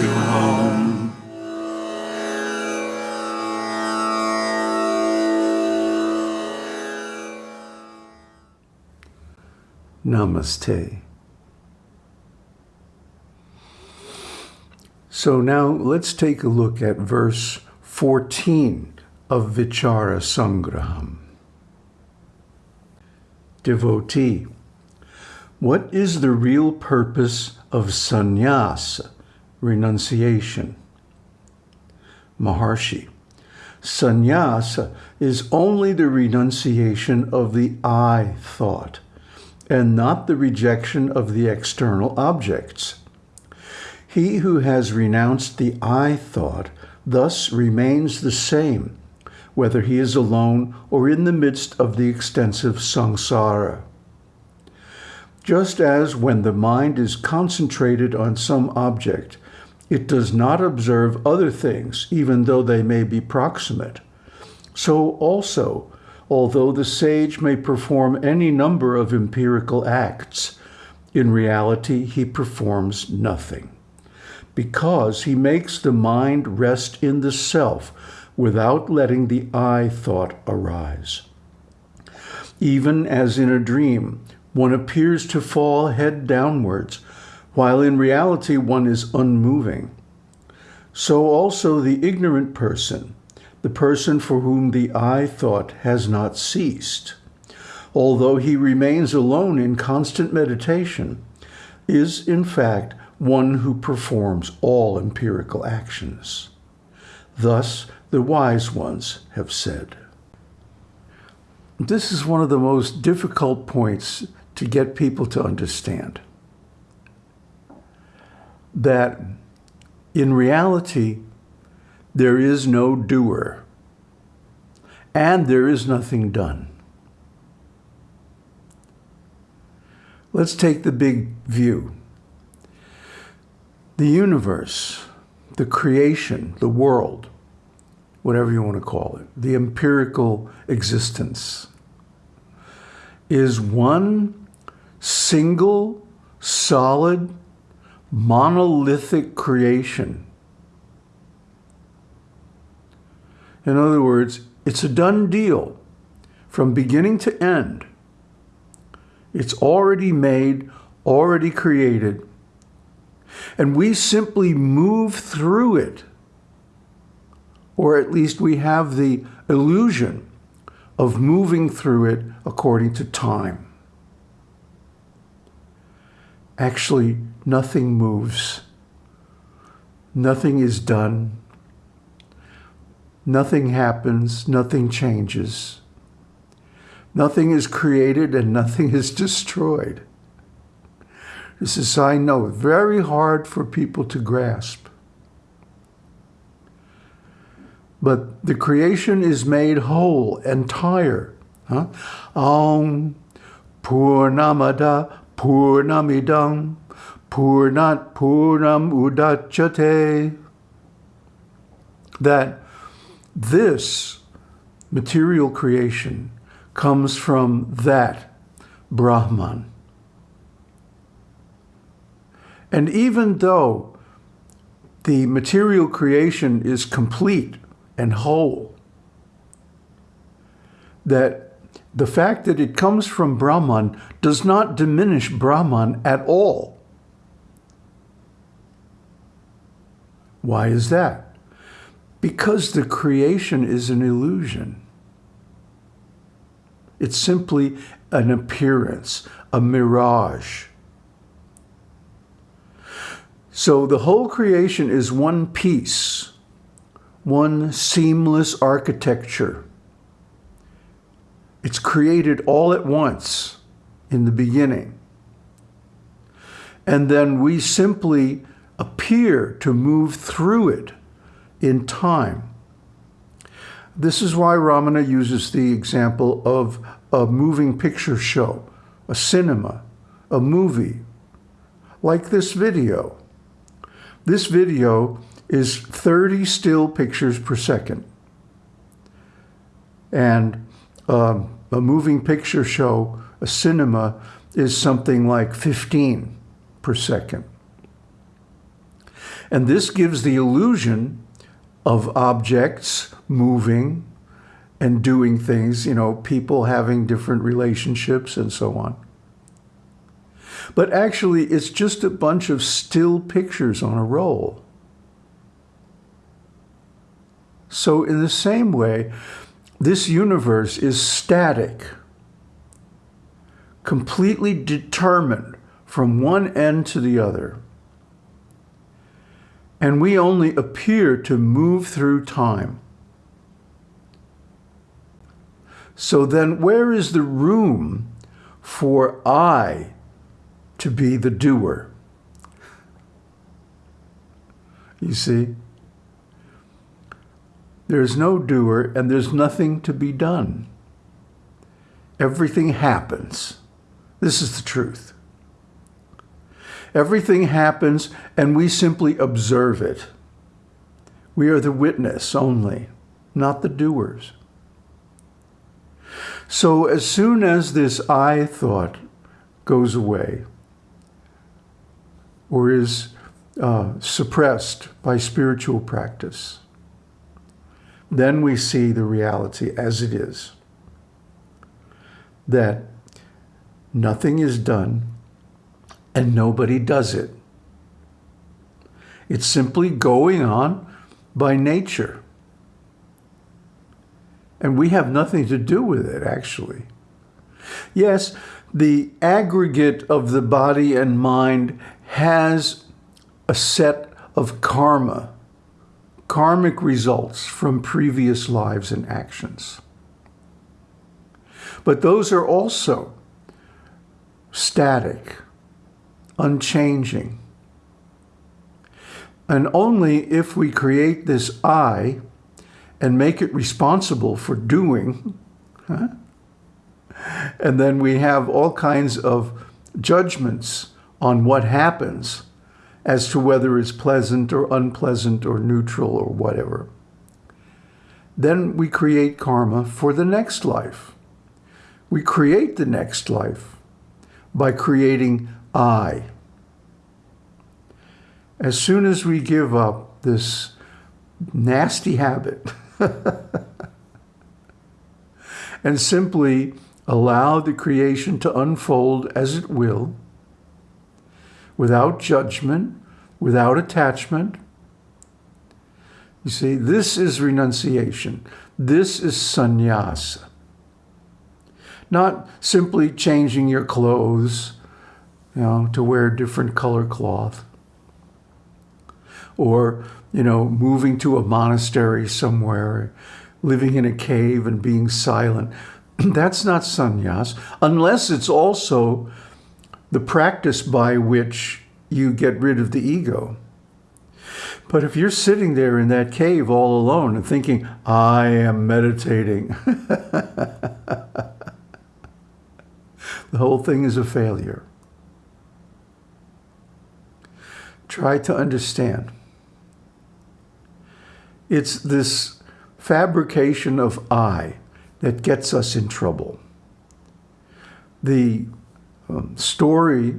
to home. Namaste. So now let's take a look at verse 14 of Vichara Sangraham. Devotee, what is the real purpose of sannyasa, renunciation? Maharshi, sannyasa is only the renunciation of the I thought and not the rejection of the external objects. He who has renounced the I thought thus remains the same, whether he is alone or in the midst of the extensive samsara. Just as when the mind is concentrated on some object, it does not observe other things, even though they may be proximate. So also, although the sage may perform any number of empirical acts, in reality he performs nothing, because he makes the mind rest in the self without letting the I thought arise. Even as in a dream, one appears to fall head downwards, while in reality one is unmoving. So also the ignorant person, the person for whom the I thought has not ceased, although he remains alone in constant meditation, is in fact one who performs all empirical actions. Thus, the wise ones have said. This is one of the most difficult points to get people to understand. That in reality, there is no doer, and there is nothing done. Let's take the big view. The universe, the creation, the world, whatever you want to call it, the empirical existence, is one single, solid, monolithic creation In other words, it's a done deal from beginning to end. It's already made, already created. And we simply move through it. Or at least we have the illusion of moving through it according to time. Actually, nothing moves. Nothing is done. Nothing happens, nothing changes. Nothing is created and nothing is destroyed. This is, I know, very hard for people to grasp. But the creation is made whole, entire. Huh? Om Purnamada Purnamidam Purnat Purnam Udachate. That this material creation comes from that Brahman. And even though the material creation is complete and whole, that the fact that it comes from Brahman does not diminish Brahman at all. Why is that? Because the creation is an illusion. It's simply an appearance, a mirage. So the whole creation is one piece, one seamless architecture. It's created all at once in the beginning. And then we simply appear to move through it in time. This is why Ramana uses the example of a moving picture show, a cinema, a movie, like this video. This video is 30 still pictures per second. And um, a moving picture show, a cinema, is something like 15 per second. And this gives the illusion of objects moving and doing things, you know, people having different relationships and so on. But actually, it's just a bunch of still pictures on a roll. So in the same way, this universe is static, completely determined from one end to the other. And we only appear to move through time. So then where is the room for I to be the doer? You see? There's no doer and there's nothing to be done. Everything happens. This is the truth. Everything happens and we simply observe it. We are the witness only, not the doers. So as soon as this I thought goes away or is uh, suppressed by spiritual practice, then we see the reality as it is. That nothing is done and nobody does it. It's simply going on by nature. And we have nothing to do with it, actually. Yes, the aggregate of the body and mind has a set of karma karmic results from previous lives and actions. But those are also static, unchanging. And only if we create this I and make it responsible for doing, huh? and then we have all kinds of judgments on what happens as to whether it's pleasant or unpleasant or neutral or whatever. Then we create karma for the next life. We create the next life by creating I. As soon as we give up this nasty habit and simply allow the creation to unfold as it will, without judgment, without attachment. You see, this is renunciation. This is sannyasa. Not simply changing your clothes, you know, to wear different color cloth. Or, you know, moving to a monastery somewhere, living in a cave and being silent. That's not sannyas, unless it's also the practice by which you get rid of the ego. But if you're sitting there in that cave all alone and thinking, I am meditating, the whole thing is a failure. Try to understand. It's this fabrication of I that gets us in trouble. The um, story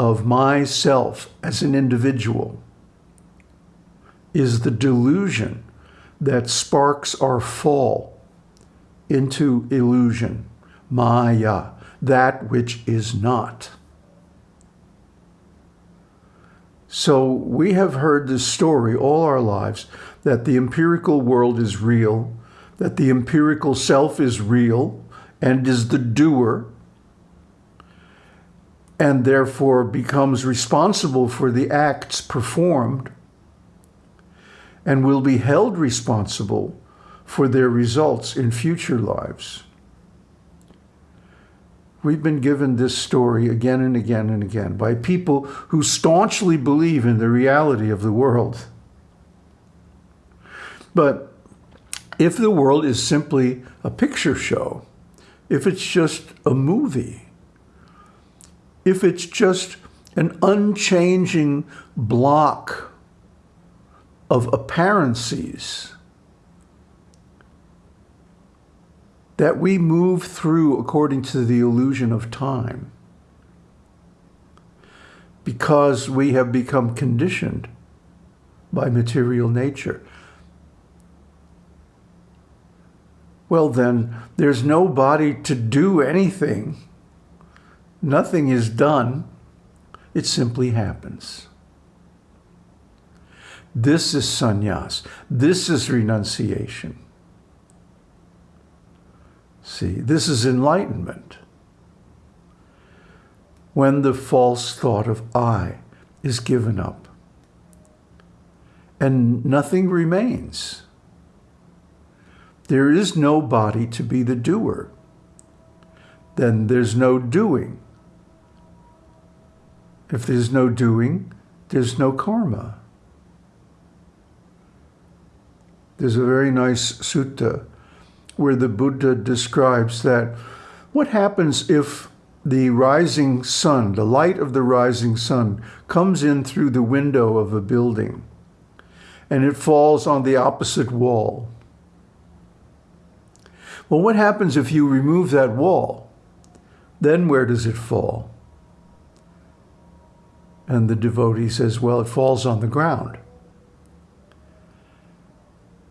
of myself as an individual is the delusion that sparks our fall into illusion, maya, that which is not. So we have heard this story all our lives that the empirical world is real, that the empirical self is real and is the doer, and therefore becomes responsible for the acts performed and will be held responsible for their results in future lives. We've been given this story again and again and again by people who staunchly believe in the reality of the world. But if the world is simply a picture show, if it's just a movie, if it's just an unchanging block of apparencies that we move through according to the illusion of time because we have become conditioned by material nature. Well, then, there's no body to do anything. Nothing is done. It simply happens. This is sannyas. This is renunciation. See, this is enlightenment. When the false thought of I is given up and nothing remains. There is no body to be the doer. Then there's no doing. If there's no doing, there's no karma. There's a very nice sutta where the Buddha describes that what happens if the rising sun, the light of the rising sun, comes in through the window of a building and it falls on the opposite wall. Well, what happens if you remove that wall? Then where does it fall? And the devotee says, well, it falls on the ground.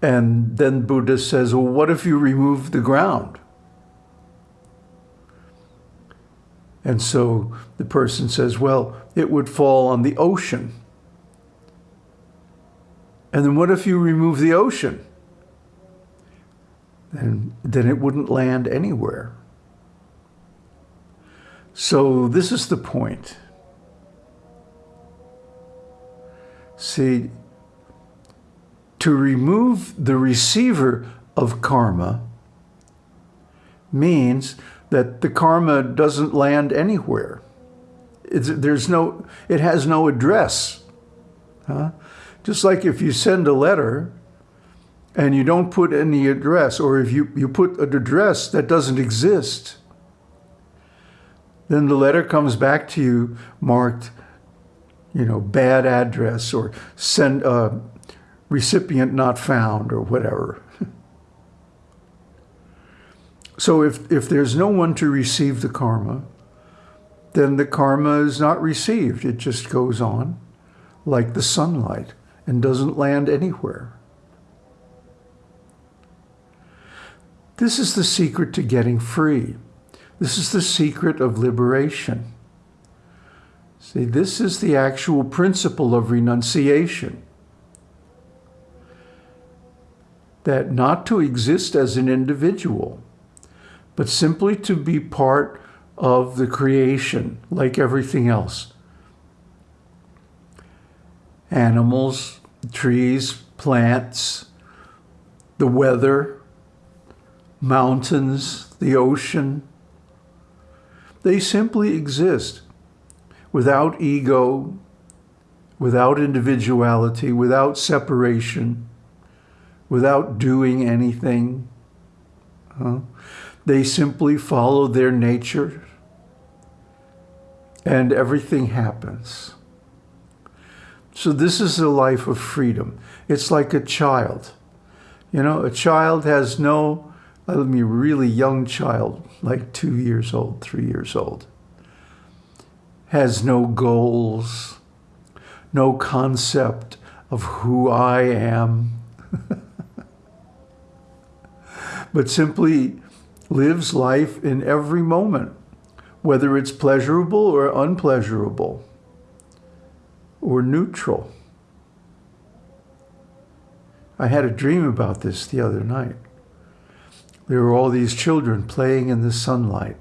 And then Buddha says, well, what if you remove the ground? And so the person says, well, it would fall on the ocean. And then what if you remove the ocean? Then, then it wouldn't land anywhere. So this is the point. See, to remove the receiver of karma means that the karma doesn't land anywhere. It's, there's no, it has no address. Huh? Just like if you send a letter and you don't put any address, or if you, you put an address that doesn't exist, then the letter comes back to you marked, you know, bad address or send uh, recipient not found or whatever. so if, if there's no one to receive the karma, then the karma is not received. It just goes on like the sunlight and doesn't land anywhere. This is the secret to getting free. This is the secret of liberation. See, this is the actual principle of renunciation. That not to exist as an individual, but simply to be part of the creation like everything else. Animals, trees, plants, the weather, mountains, the ocean. They simply exist without ego, without individuality, without separation, without doing anything. Huh? They simply follow their nature and everything happens. So this is a life of freedom. It's like a child. You know, a child has no, uh, I mean, really young child, like two years old, three years old, has no goals, no concept of who I am, but simply lives life in every moment, whether it's pleasurable or unpleasurable or neutral. I had a dream about this the other night. There were all these children playing in the sunlight,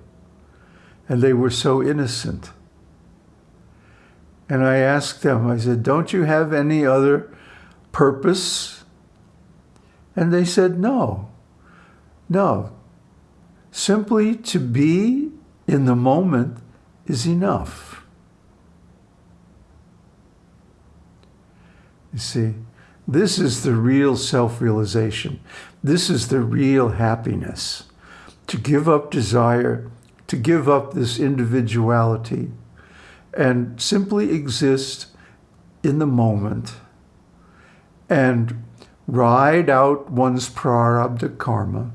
and they were so innocent. And I asked them, I said, don't you have any other purpose? And they said, no, no. Simply to be in the moment is enough. You see, this is the real self-realization. This is the real happiness. To give up desire, to give up this individuality, and simply exist in the moment and ride out one's prarabdha karma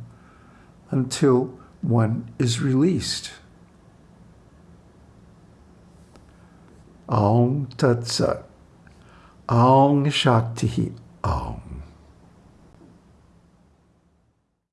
until one is released. Aum Tat Sat. Aum Shanti,